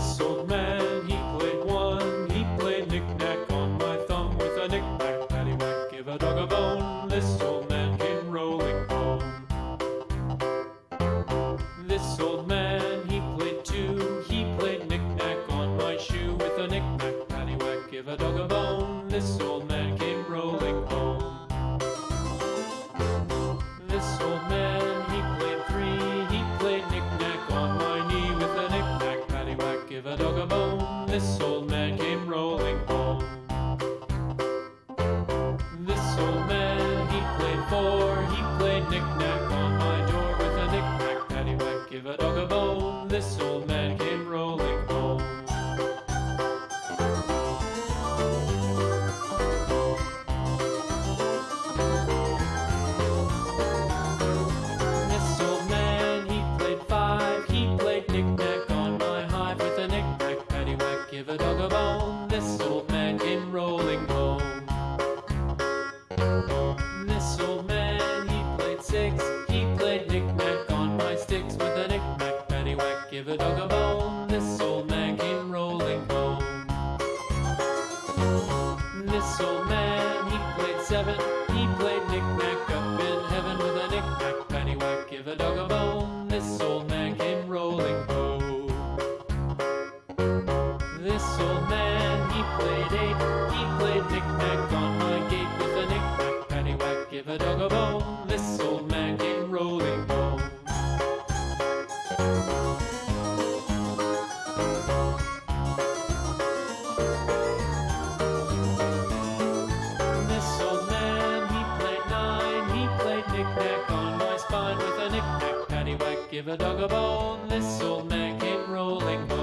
This old man, he played one. He played knick-knack on my thumb with a knick-knack, paddywhack, give a dog a bone. This old man came rolling home. This old man, he played two. He played knick-knack on my shoe with a knick-knack, paddywhack, give a dog a bone. He played knick-knack on my door with a knick-knack, paddywhack, give a dog a bone. This old man came rolling home. This old man, he played five. He played knick-knack on my hive with a knick-knack, paddywhack, give a dog a bone. This old bone. This old man came rolling home. This old man, he played seven. He played knick-knack up in heaven with a knick-knack, paddywhack, give a dog a bone. This old man came rolling home. This old man, he played eight. He played knick-knack on my gate with a knick-knack, paddywhack, give a dog a bone. Knick-knack, paddywhack, give a dog a bone. This old man came rolling home.